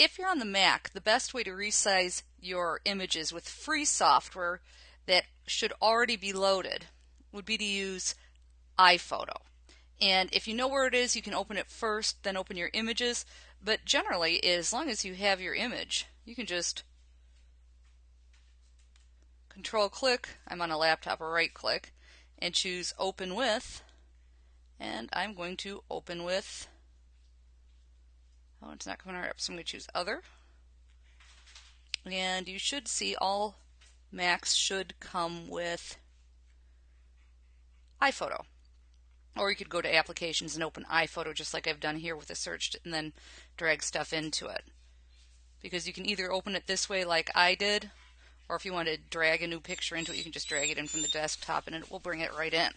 if you're on the Mac, the best way to resize your images with free software that should already be loaded would be to use iPhoto. And if you know where it is, you can open it first, then open your images. But generally, as long as you have your image, you can just control click, I'm on a laptop or right click, and choose open with. And I'm going to open with, it's not coming right up, so I'm going to choose other. And you should see all Macs should come with iPhoto. Or you could go to applications and open iPhoto just like I've done here with the search and then drag stuff into it. Because you can either open it this way like I did, or if you want to drag a new picture into it, you can just drag it in from the desktop and it will bring it right in.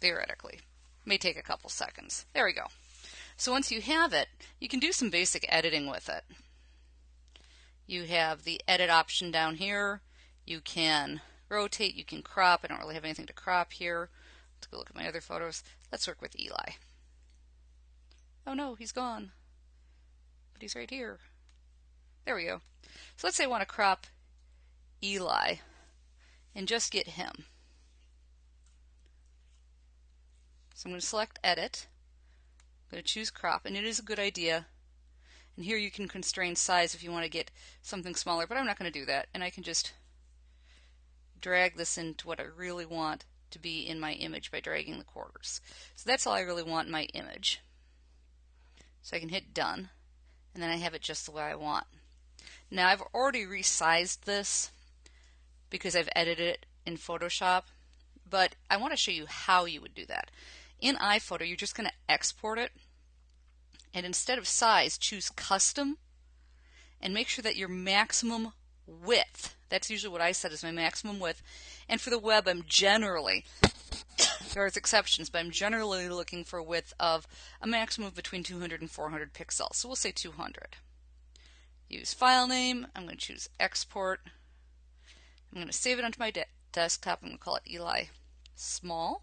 Theoretically. May take a couple seconds. There we go. So once you have it, you can do some basic editing with it. You have the edit option down here. You can rotate, you can crop. I don't really have anything to crop here. Let's go look at my other photos. Let's work with Eli. Oh no, he's gone. But he's right here. There we go. So let's say I want to crop Eli and just get him. So I'm going to select Edit. I'm going to choose Crop, and it is a good idea. And here you can constrain size if you want to get something smaller, but I'm not going to do that. And I can just drag this into what I really want to be in my image by dragging the quarters. So that's all I really want in my image. So I can hit done and then I have it just the way I want. Now I've already resized this because I've edited it in Photoshop, but I want to show you how you would do that. In iPhoto, you're just going to export it and instead of size, choose custom and make sure that your maximum width that's usually what I set as my maximum width. And for the web, I'm generally, there's exceptions, but I'm generally looking for a width of a maximum of between 200 and 400 pixels. So we'll say 200. Use file name. I'm going to choose export. I'm going to save it onto my de desktop. I'm going to call it Eli Small.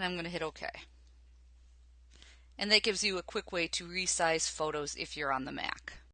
And I'm going to hit OK. And that gives you a quick way to resize photos if you're on the Mac.